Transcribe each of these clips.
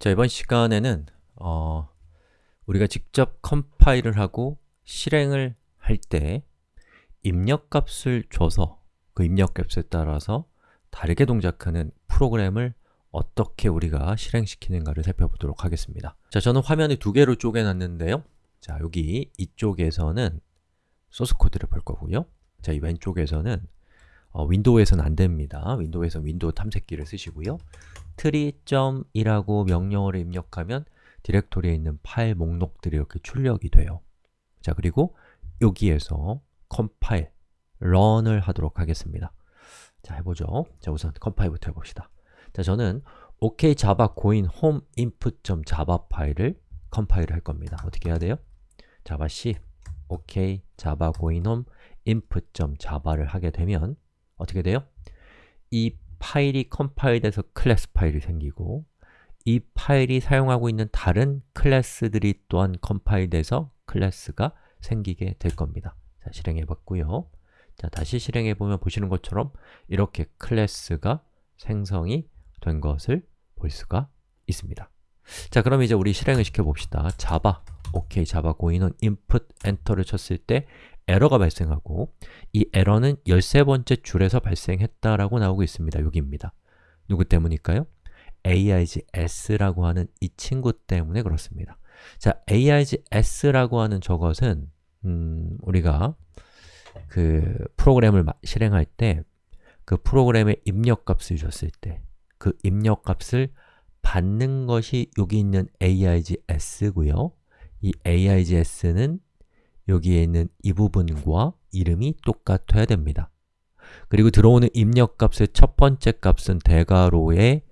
자, 이번 시간에는 어, 우리가 직접 컴파일을 하고 실행을 할 때 입력값을 줘서 그 입력값에 따라서 다르게 동작하는 프로그램을 어떻게 우리가 실행시키는가를 살펴보도록 하겠습니다. 자, 저는 화면을 두 개로 쪼개놨는데요. 자, 여기 이쪽에서는 소스 코드를 볼 거고요. 자, 이 왼쪽에서는 어, 윈도우에서는 안 됩니다. 윈도우에서 윈도우 탐색기를 쓰시고요. tree.이라고 명령어를 입력하면 디렉토리에 있는 파일 목록들이 이렇게 출력이 돼요. 자, 그리고 여기에서 컴파일, run을 하도록 하겠습니다. 자, 해보죠. 자, 우선 컴파일부터 해봅시다. 자, 저는 OK java going home input.java 파일을 컴파일을 할 겁니다. 어떻게 해야 돼요? javac OK java going home input.java를 하게 되면 어떻게 돼요? 이 파일이 컴파일돼서 클래스 파일이 생기고 이 파일이 사용하고 있는 다른 클래스들이 또한 컴파일돼서 클래스가 생기게 될 겁니다. 자, 실행해 봤고요. 자, 다시 실행해 보면 보시는 것처럼 이렇게 클래스가 생성이 된 것을 볼 수가 있습니다. 자, 그럼 이제 우리 실행을 시켜 봅시다. java, OK, java going home input 엔터를 쳤을 때 에러가 발생하고 이 에러는 13번째 줄에서 발생했다라고 나오고 있습니다. 여기입니다. 누구 때문일까요? AIGS라고 하는 이 친구 때문에 그렇습니다. 자, AIGS라고 하는 저것은 음, 우리가 그 프로그램을 실행할 때 그 프로그램의 입력값을 줬을 때 그 입력값을 받는 것이 여기 있는 AIGS고요. 이 AIGS는 여기에 있는 이 부분과 이름이 똑같아야 됩니다. 그리고 들어오는 입력값의 첫 번째 값은 대괄호에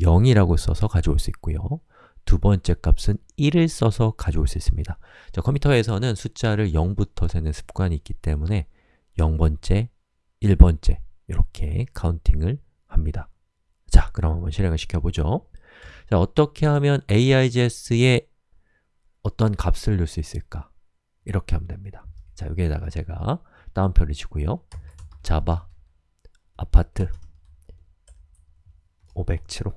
0이라고 써서 가져올 수 있고요. 두 번째 값은 1을 써서 가져올 수 있습니다. 자, 컴퓨터에서는 숫자를 0부터 세는 습관이 있기 때문에 0번째, 1번째 이렇게 카운팅을 합니다. 자, 그럼 한번 실행을 시켜보죠. 자, 어떻게 하면 AIGS에 어떤 값을 넣을 수 있을까? 이렇게 하면 됩니다. 자, 여기에다가 제가 다운표를 주고요. 자바 아파트 507호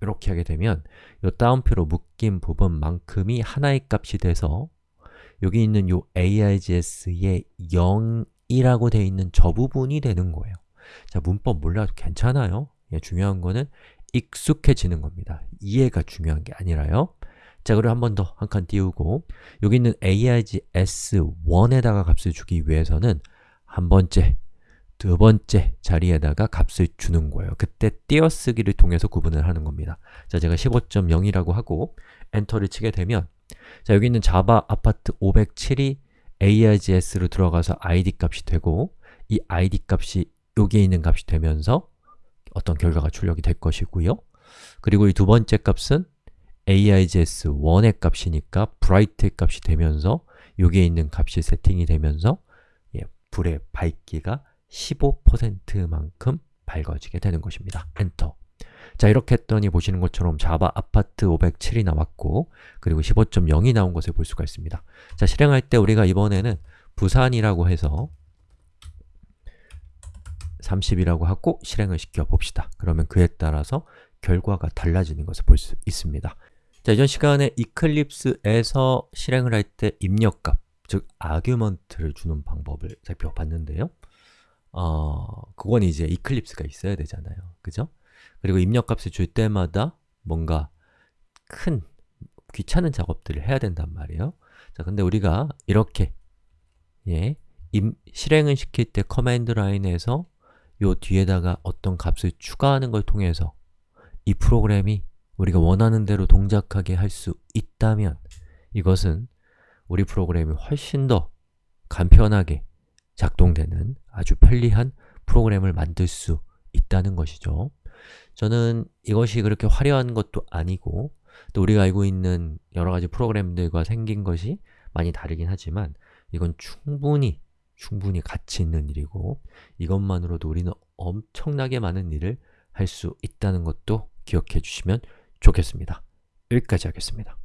이렇게 하게 되면 이 다운표로 묶인 부분만큼이 하나의 값이 돼서 여기 있는 이 AIGS의 0이라고 되어 있는 저 부분이 되는 거예요. 자, 문법 몰라도 괜찮아요. 예, 중요한 거는 익숙해지는 겁니다. 이해가 중요한 게 아니라요. 자, 그리고 한 번 더 한 칸 띄우고 여기 있는 AIG S1에다가 값을 주기 위해서는 한 번째, 두 번째 자리에다가 값을 주는 거예요. 그때 띄어쓰기를 통해서 구분을 하는 겁니다. 자, 제가 15.0이라고 하고 엔터를 치게 되면 자, 여기 있는 자바 아파트 507이 AIGS로 들어가서 ID 값이 되고 이 ID 값이 여기에 있는 값이 되면서 어떤 결과가 출력이 될 것이고요. 그리고 이 두 번째 값은 AIGS1의 값이니까 bright의 값이 되면서 여기에 있는 값이 세팅이 되면서 예, 불의 밝기가 15%만큼 밝아지게 되는 것입니다. 엔터 자, 이렇게 했더니 보시는 것처럼 자바 아파트 507이 나왔고 그리고 15.0이 나온 것을 볼 수가 있습니다. 자, 실행할 때 우리가 이번에는 부산이라고 해서 30이라고 하고 실행을 시켜 봅시다. 그러면 그에 따라서 결과가 달라지는 것을 볼 수 있습니다. 자, 이전 시간에 이클립스에서 실행을 할 때 입력값, 즉 아규먼트를 주는 방법을 살펴봤는데요. 어, 그건 이제 이클립스가 있어야 되잖아요. 그죠? 그리고 입력값을 줄 때마다 뭔가 큰 귀찮은 작업들을 해야 된단 말이에요. 자, 근데 우리가 이렇게 예, 임, 실행을 시킬 때 command line에서 요 뒤에다가 어떤 값을 추가하는 걸 통해서 이 프로그램이 우리가 원하는 대로 동작하게 할 수 있다면 이것은 우리 프로그램이 훨씬 더 간편하게 작동되는 아주 편리한 프로그램을 만들 수 있다는 것이죠. 저는 이것이 그렇게 화려한 것도 아니고 또 우리가 알고 있는 여러 가지 프로그램들과 생긴 것이 많이 다르긴 하지만 이건 충분히 충분히 가치 있는 일이고 이것만으로도 우리는 엄청나게 많은 일을 할 수 있다는 것도 기억해 주시면 좋겠습니다. 여기까지 하겠습니다.